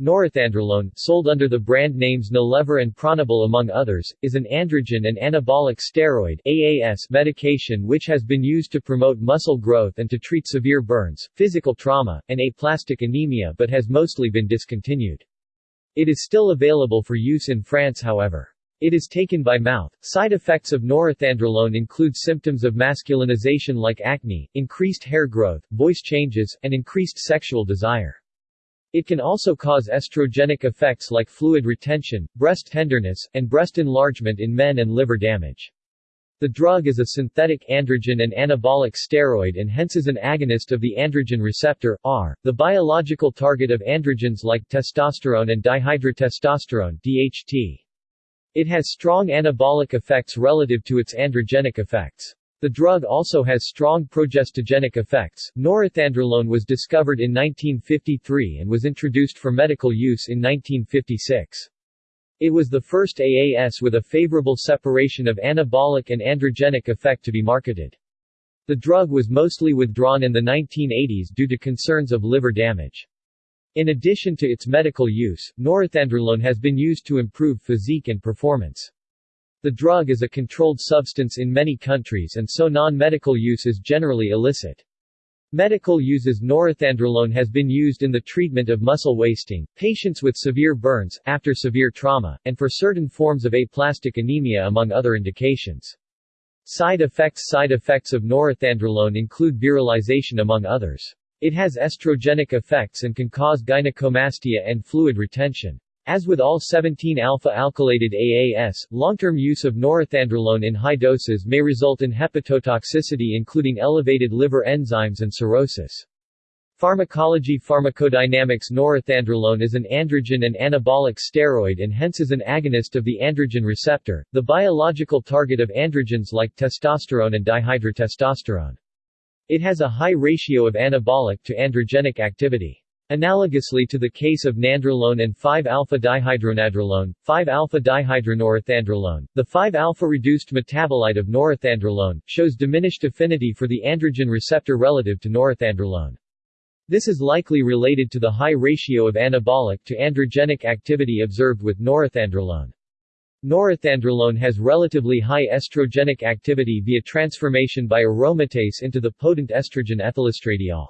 Norethandrolone, sold under the brand names Nilevar and Pronabol among others, is an androgen and anabolic steroid AAS medication which has been used to promote muscle growth and to treat severe burns, physical trauma, and aplastic anemia but has mostly been discontinued. It is still available for use in France however. It is taken by mouth. Side effects of norethandrolone include symptoms of masculinization like acne, increased hair growth, voice changes, and increased sexual desire. It can also cause estrogenic effects like fluid retention, breast tenderness, and breast enlargement in men and liver damage. The drug is a synthetic androgen and anabolic steroid and hence is an agonist of the androgen receptor, R, the biological target of androgens like testosterone and dihydrotestosterone DHT. It has strong anabolic effects relative to its androgenic effects. The drug also has strong progestogenic effects. Norethandrolone was discovered in 1953 and was introduced for medical use in 1956. It was the first AAS with a favorable separation of anabolic and androgenic effect to be marketed. The drug was mostly withdrawn in the 1980s due to concerns of liver damage. In addition to its medical use, norethandrolone has been used to improve physique and performance. The drug is a controlled substance in many countries and so non-medical use is generally illicit. Medical uses norethandrolone has been used in the treatment of muscle wasting, patients with severe burns, after severe trauma, and for certain forms of aplastic anemia among other indications. Side effects Side effects of norethandrolone include virilization among others. It has estrogenic effects and can cause gynecomastia and fluid retention. As with all 17-alpha-alkylated AAS, long-term use of norethandrolone in high doses may result in hepatotoxicity including elevated liver enzymes and cirrhosis. Pharmacology Pharmacodynamics Norethandrolone is an androgen and anabolic steroid and hence is an agonist of the androgen receptor, the biological target of androgens like testosterone and dihydrotestosterone. It has a high ratio of anabolic to androgenic activity. Analogously to the case of nandrolone and 5-alpha-dihydronandrolone, 5-alpha-dihydronorethandrolone, the 5-alpha-reduced metabolite of norethandrolone, shows diminished affinity for the androgen receptor relative to norethandrolone. This is likely related to the high ratio of anabolic to androgenic activity observed with norethandrolone. Norethandrolone has relatively high estrogenic activity via transformation by aromatase into the potent estrogen ethylestradiol.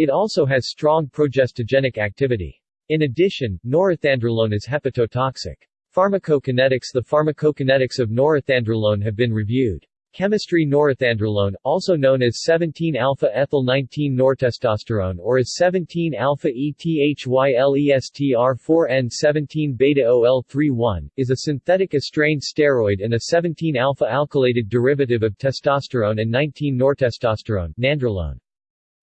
It also has strong progestogenic activity. In addition, norethandrolone is hepatotoxic. Pharmacokinetics The pharmacokinetics of norethandrolone have been reviewed. Chemistry Norethandrolone, also known as 17-alpha-ethyl-19 nortestosterone or as 17-alpha-ETHYLESTR4N17-beta-OL31, is a synthetic estrane steroid and a 17-alpha-alkylated derivative of testosterone and 19-nortestosterone nandrolone.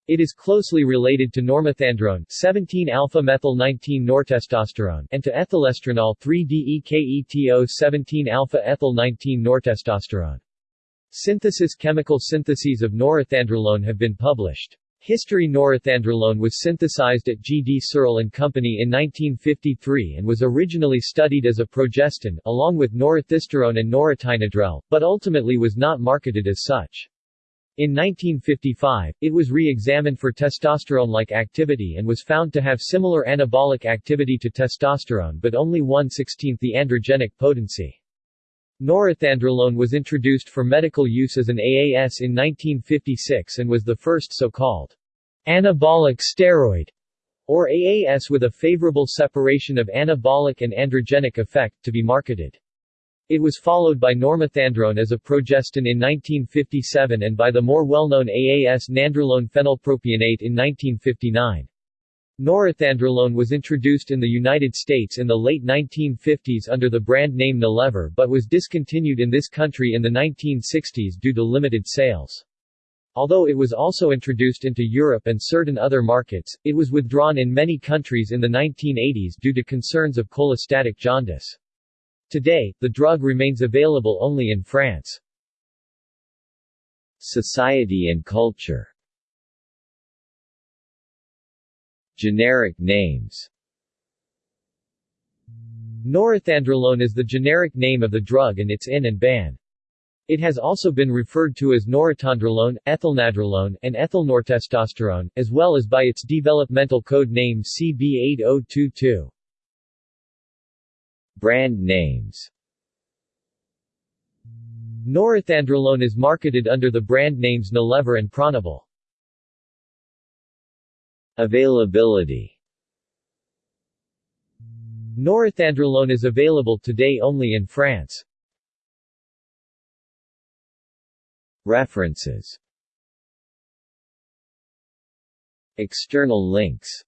It is closely related to normethandrone 17-alpha-methyl-19-nortestosterone and to ethylestrenol 3-DEKETO-17-alpha-ethyl-19-nortestosterone. Synthesis Chemical syntheses of norethandrolone have been published. History Norethandrolone was synthesized at G. D. Searle and Company in 1953 and was originally studied as a progestin, along with norethisterone and noretynodrel, but ultimately was not marketed as such. In 1955, it was re-examined for testosterone-like activity and was found to have similar anabolic activity to testosterone but only 1/16 the androgenic potency. Norethandrolone was introduced for medical use as an AAS in 1956 and was the first so-called anabolic steroid or AAS with a favorable separation of anabolic and androgenic effect to be marketed. It was followed by normethandrone as a progestin in 1957 and by the more well-known AAS nandrolone phenylpropionate in 1959. Norethandrolone was introduced in the United States in the late 1950s under the brand name Nilevar but was discontinued in this country in the 1960s due to limited sales. Although it was also introduced into Europe and certain other markets, it was withdrawn in many countries in the 1980s due to concerns of cholestatic jaundice. Today, the drug remains available only in France. Society and culture Generic names Norethandrolone is the generic name of the drug and its INN and BAN. It has also been referred to as norotondrolone, ethylnandrolone, and ethylnortestosterone, as well as by its developmental code name CB8022. Brand names Norethandrolone is marketed under the brand names Nilevar and Pronabol. Availability Norethandrolone is available today only in France. References External links